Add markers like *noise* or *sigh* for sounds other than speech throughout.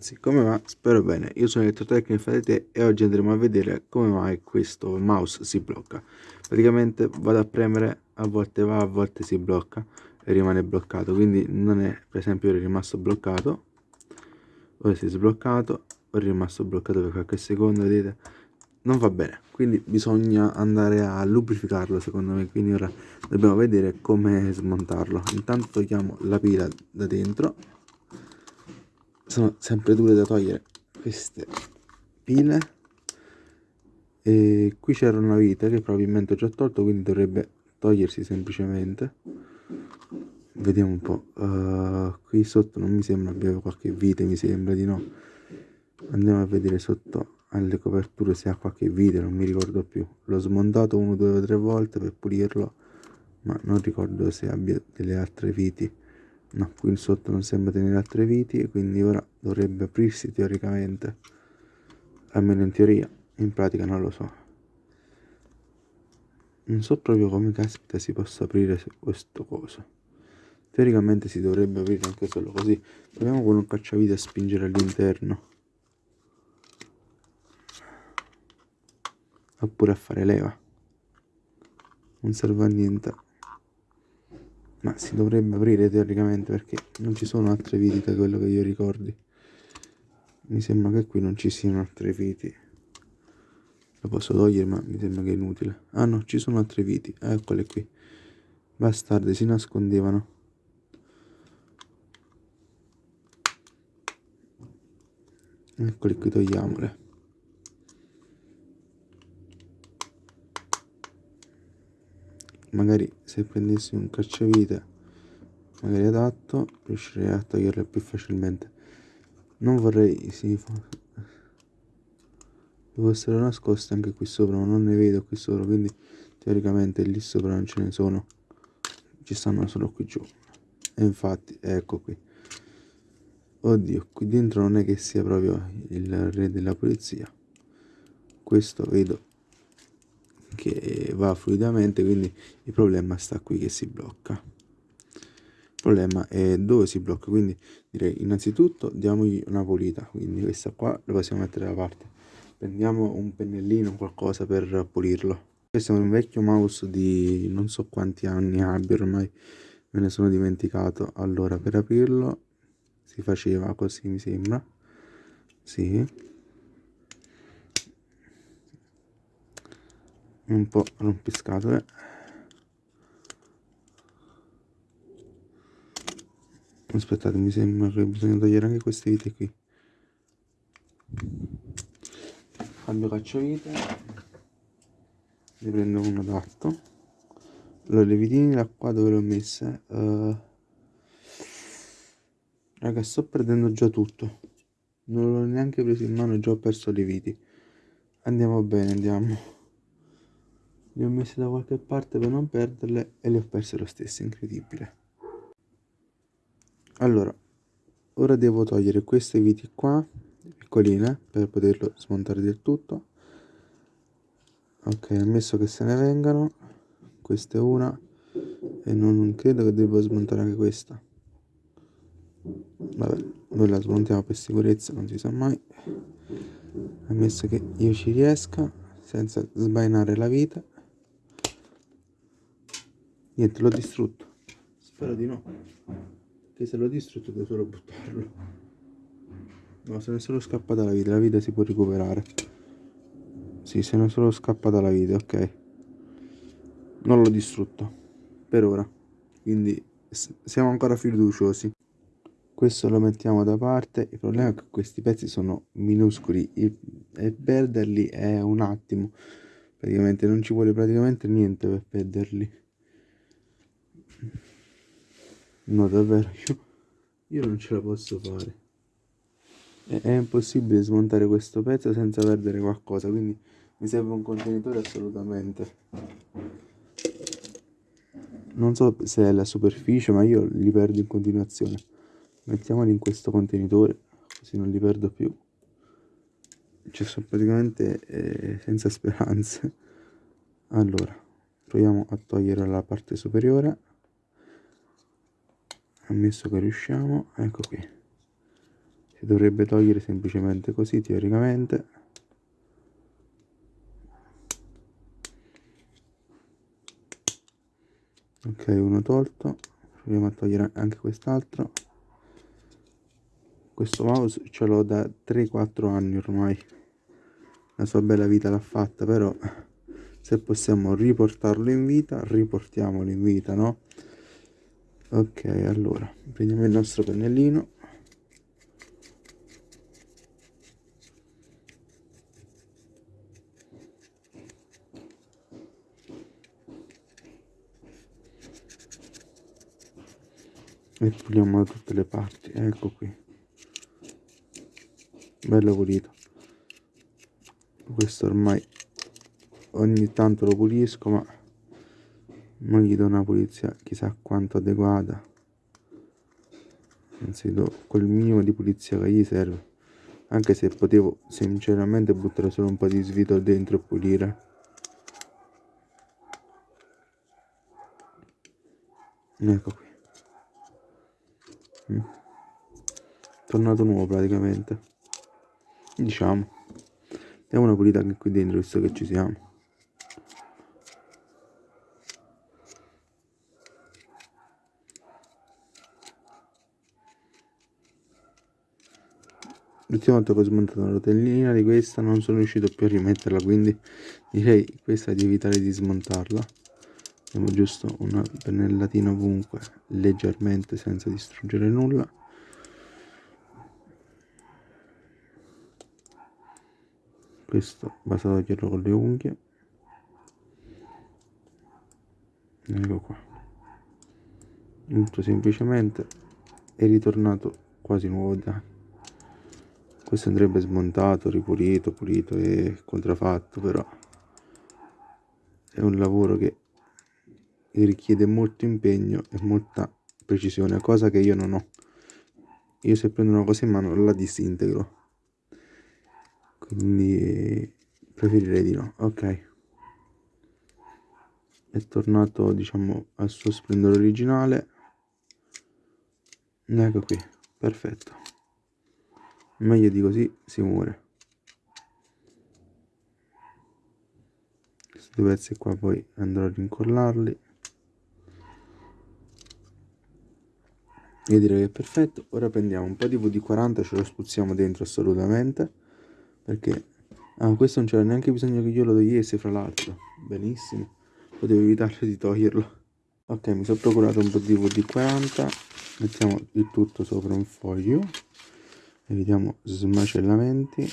Ragazzi, come va? Spero bene, io sono Elettrotecnico Infadete e oggi andremo a vedere come mai questo mouse si blocca. Praticamente vado a premere, a volte va, a volte si blocca e rimane bloccato, quindi non è, per esempio è rimasto bloccato, ora si è sbloccato, ora è rimasto bloccato per qualche secondo, vedete? Non va bene, quindi bisogna andare a lubrificarlo secondo me, quindi ora dobbiamo vedere come smontarlo. Intanto togliamo la pila da dentro sono sempre dure da togliere queste pile. E qui c'era una vite che probabilmente ho già tolto quindi dovrebbe togliersi semplicemente. Vediamo un po' uh, qui sotto non mi sembra abbia qualche vite mi sembra di no. Andiamo a vedere sotto alle coperture se ha qualche vite non mi ricordo più. L'ho smontato uno due o tre volte per pulirlo ma non ricordo se abbia delle altre viti no qui sotto non sembra tenere altre viti e quindi ora dovrebbe aprirsi teoricamente. Almeno in teoria in pratica non lo so. Non so proprio come caspita si possa aprire questo coso. Teoricamente si dovrebbe aprire anche solo così. Proviamo con un cacciavite a spingere all'interno. Oppure a fare leva. Non serve a niente ma si dovrebbe aprire teoricamente perché non ci sono altre viti da quello che io ricordi. Mi sembra che qui non ci siano altre viti. Lo posso togliere ma mi sembra che è inutile. Ah no ci sono altre viti. Eccole qui. Bastarde si nascondevano. Eccole qui togliamole magari se prendessi un cacciavite magari adatto riuscirei a toglierle più facilmente. Non vorrei si fossero nascoste anche qui sopra ma non ne vedo qui sopra quindi teoricamente lì sopra non ce ne sono. Ci stanno solo qui giù. E infatti ecco qui. Oddio qui dentro non è che sia proprio il re della polizia questo vedo che va fluidamente quindi il problema sta qui che si blocca. Il problema è dove si blocca quindi direi innanzitutto diamogli una pulita quindi questa qua la possiamo mettere da parte. Prendiamo un pennellino qualcosa per pulirlo. Questo è un vecchio mouse di non so quanti anni abbia ormai me ne sono dimenticato. Allora per aprirlo si faceva così mi sembra. Sì un po' rompiscatole. Aspettate mi sembra che bisogna togliere anche queste vite qui. Cambio cacciavite ne prendo uno adatto allora le vitine da qua dove le ho messe uh, raga sto perdendo già tutto. Non l'ho neanche preso in mano già ho perso le viti. Andiamo bene andiamo le ho messe da qualche parte per non perderle e le ho perse lo stesso, incredibile. Allora, ora devo togliere queste viti qua, piccoline, per poterlo smontare del tutto. Ok, ammesso che se ne vengano, questa è una, e non credo che devo smontare anche questa. Vabbè, noi la smontiamo per sicurezza, non si sa mai. Ammesso che io ci riesca, senza sbainare la vita niente l'ho distrutto. Spero di no. Che se l'ho distrutto devo solo buttarlo. No se ne è solo scappata la vita la vita si può recuperare. Sì se ne è solo scappata la vita ok. Non l'ho distrutto per ora. Quindi siamo ancora fiduciosi. Questo lo mettiamo da parte. Il problema è che questi pezzi sono minuscoli. E perderli è un attimo. Praticamente non ci vuole praticamente niente per perderli No, davvero, io, *laughs* io non ce la posso fare. È, è impossibile smontare questo pezzo senza perdere qualcosa, quindi mi serve un contenitore assolutamente. Non so se è la superficie, ma io li perdo in continuazione. Mettiamoli in questo contenitore, così non li perdo più. Cioè, sono praticamente eh, senza speranze. Allora, proviamo a togliere la parte superiore ammesso che riusciamo ecco qui. Si dovrebbe togliere semplicemente così teoricamente. Ok uno tolto. Proviamo a togliere anche quest'altro. Questo mouse ce l'ho da 3-4 anni ormai. La sua bella vita l'ha fatta però se possiamo riportarlo in vita riportiamolo in vita no ok allora prendiamo il nostro pennellino. E puliamo da tutte le parti ecco qui. Bello pulito. Questo ormai ogni tanto lo pulisco ma non gli do una pulizia chissà quanto adeguata. Anzi do quel minimo di pulizia che gli serve. Anche se potevo sinceramente buttare solo un po' di svito dentro e pulire. Ecco qui. Mm. tornato nuovo praticamente. Diciamo. Diamo una pulita anche qui dentro visto che ci siamo l'ultima volta che ho smontato la rotellina di questa non sono riuscito più a rimetterla quindi direi questa di evitare di smontarla Diamo giusto una pennellatina ovunque, leggermente senza distruggere nulla. Questo basta toglierlo con le unghie. Ecco qua. Molto semplicemente è ritornato quasi nuovo da questo andrebbe smontato, ripulito, pulito e contraffatto però è un lavoro che richiede molto impegno e molta precisione, cosa che io non ho. Io se prendo una cosa in mano la disintegro. Quindi preferirei di no. Ok. È tornato, diciamo, al suo splendore originale. Ecco qui, perfetto. Meglio di così si muore. Questi due pezzi qua poi andrò a rincollarli. io direi che è perfetto. Ora prendiamo un po' di VD40 ce lo spuzziamo dentro assolutamente perché ah, questo non c'era neanche bisogno che io lo togliessi fra l'altro. Benissimo. Potevo evitare di toglierlo. Ok mi sono procurato un po' di VD40 mettiamo il tutto sopra un foglio evitiamo smacellamenti.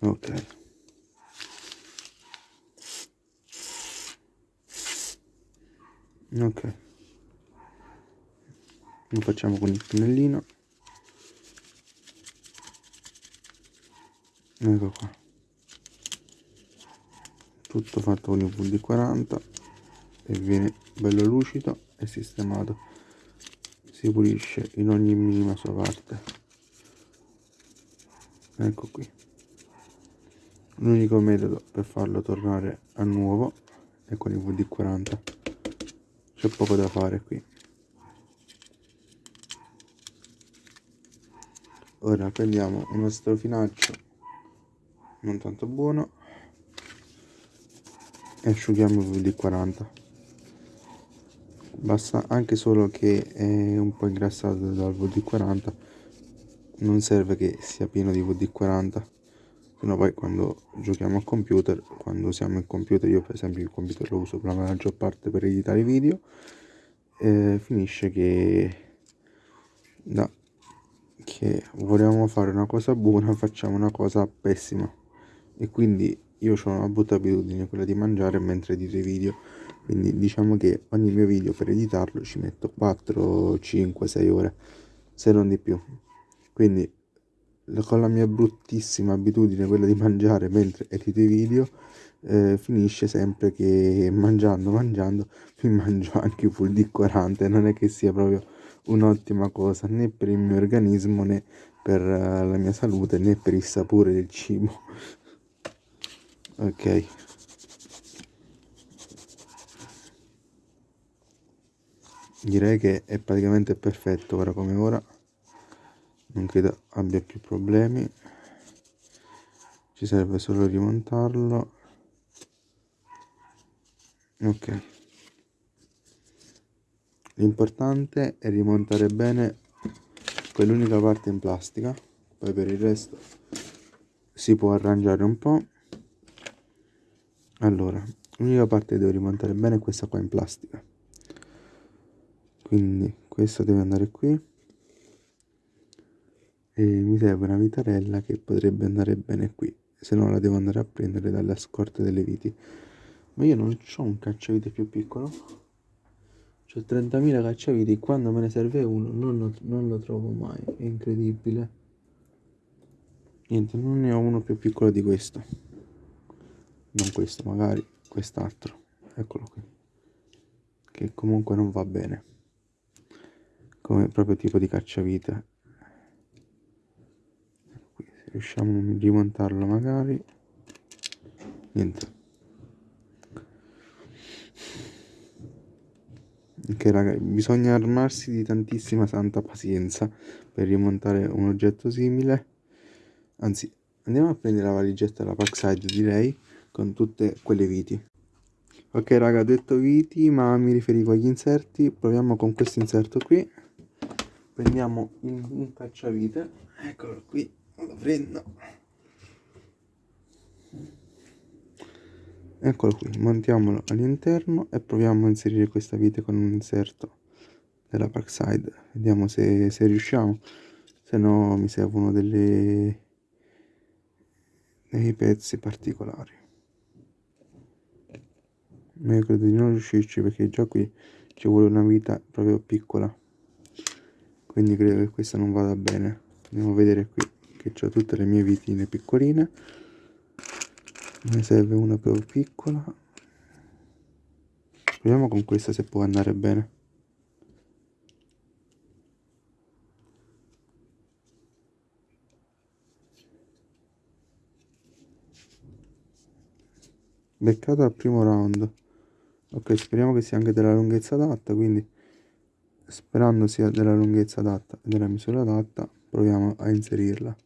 Ok. Ok. Lo facciamo con il pennellino ecco qua. Tutto fatto con il VD40 e viene bello lucido e sistemato si pulisce in ogni minima sua parte. Ecco qui. L'unico metodo per farlo tornare a nuovo è con il VD40 c'è poco da fare qui. Ora prendiamo uno strofinaccio non tanto buono e asciughiamo il VD40 basta anche solo che è un po' ingrassato dal VD40 non serve che sia pieno di VD40 no poi quando giochiamo al computer quando usiamo il computer io per esempio il computer lo uso per la maggior parte per editare video eh, finisce che da che volevamo fare una cosa buona facciamo una cosa pessima. E quindi io ho una brutta abitudine quella di mangiare mentre edito i video quindi diciamo che ogni mio video per editarlo ci metto 4 5 6 ore se non di più. Quindi con la mia bruttissima abitudine quella di mangiare mentre edito i video eh, finisce sempre che mangiando mangiando mi *laughs* mangio anche full di 40 non è che sia proprio un'ottima cosa né per il mio organismo né per uh, la mia salute né per il sapore del cibo. *laughs* Ok direi che è praticamente perfetto ora come ora. Non credo abbia più problemi. Ci serve solo rimontarlo. Ok. L'importante è rimontare bene quell'unica parte in plastica. Poi per il resto si può arrangiare un po' allora l'unica parte che devo rimontare bene è questa qua in plastica quindi questa deve andare qui. E mi serve una vitarella che potrebbe andare bene qui. Se no la devo andare a prendere dalle scorte delle viti. Ma io non ho un cacciavite più piccolo. Ho 30.000 cacciaviti quando me ne serve uno non lo, non lo trovo mai. È incredibile. Niente non ne ho uno più piccolo di questo. Non questo magari quest'altro. Eccolo qui. Che comunque non va bene come proprio tipo di cacciavite. Qui se riusciamo a rimontarlo magari. Niente. Che raga bisogna armarsi di tantissima santa pazienza per rimontare un oggetto simile. Anzi andiamo a prendere la valigetta della Parkside direi con tutte quelle viti. Ok raga detto viti ma mi riferivo agli inserti. Proviamo con questo inserto qui prendiamo un cacciavite. Eccolo qui lo prendo. Eccolo qui montiamolo all'interno e proviamo a inserire questa vite con un inserto della Parkside. Vediamo se, se riusciamo. Se no mi servono delle, dei pezzi particolari. Ma io credo di non riuscirci perché già qui ci vuole una vita proprio piccola quindi credo che questa non vada bene. Andiamo a vedere qui che ho tutte le mie vitine piccoline. Ne serve una più piccola. Proviamo con questa se può andare bene. Beccato al primo round. Ok speriamo che sia anche della lunghezza adatta quindi sperando sia della lunghezza adatta e della misura adatta proviamo a inserirla.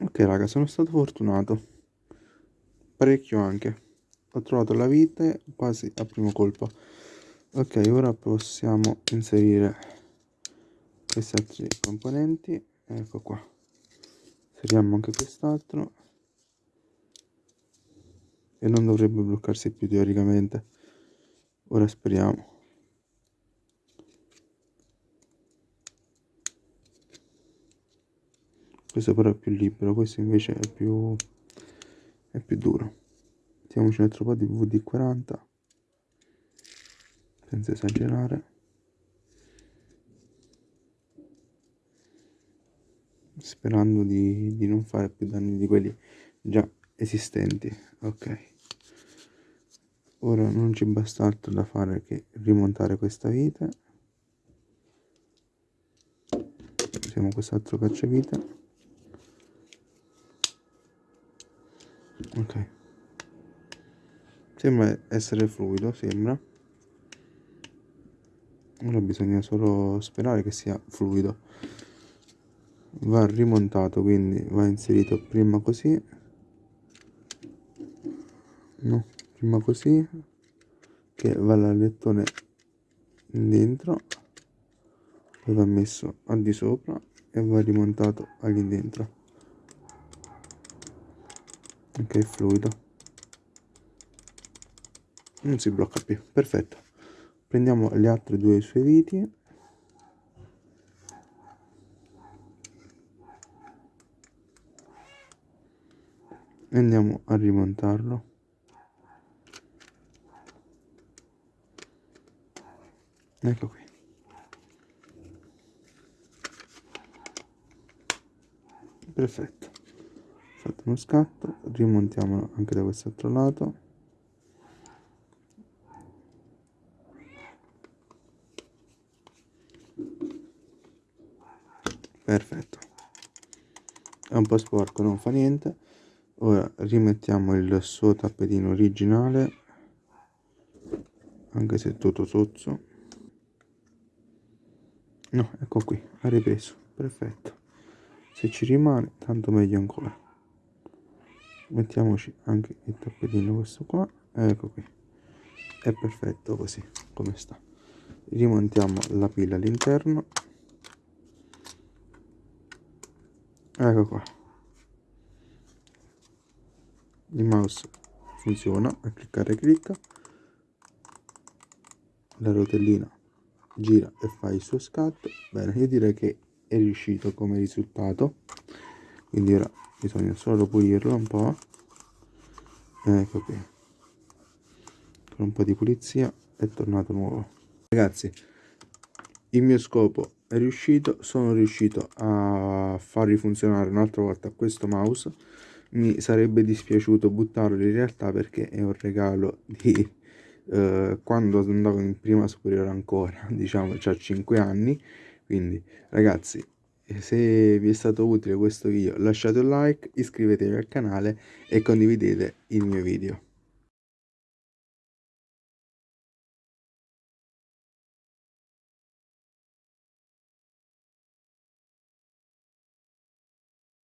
Ok raga sono stato fortunato. Parecchio anche. Ho trovato la vite quasi a primo colpo. Ok ora possiamo inserire questi altri componenti. Ecco qua inseriamo anche quest'altro. E non dovrebbe bloccarsi più teoricamente. Ora speriamo. Questo però è più libero questo invece è più è più duro. Mettiamoci un altro po' di vd40 senza esagerare sperando di, di non fare più danni di quelli già esistenti. Ok. Ora non ci basta altro da fare che rimontare questa vite. Usiamo quest'altro cacciavite. Ok. Sembra essere fluido sembra. Ora bisogna solo sperare che sia fluido va rimontato quindi va inserito prima così. No prima così che va l'alettone dentro poi va messo al di sopra e va rimontato all'indentro ok fluido. Non si blocca più perfetto. Prendiamo le altre due sue viti e andiamo a rimontarlo. Ecco qui. Perfetto. Fatto uno scatto rimontiamolo anche da quest'altro lato. Perfetto. È un po' sporco non fa niente ora rimettiamo il suo tappetino originale anche se è tutto sozzo. No ecco qui ha ripreso perfetto. Se ci rimane tanto meglio ancora. Mettiamoci anche il tappetino questo qua ecco qui. È perfetto così come sta. Rimontiamo la pila all'interno. Ecco qua il mouse funziona a cliccare clicca. La rotellina gira e fa il suo scatto. Bene io direi che è riuscito come risultato. Quindi ora bisogna solo pulirlo un po' ecco qui. Con un po' di pulizia è tornato nuovo. Ragazzi il mio scopo è riuscito. Sono riuscito a far rifunzionare un'altra volta questo mouse mi sarebbe dispiaciuto buttarlo in realtà perché è un regalo di eh, quando andavo in prima superiore ancora *laughs* diciamo c'ha 5 anni. Quindi ragazzi se vi è stato utile questo video lasciate un like iscrivetevi al canale e condividete il mio video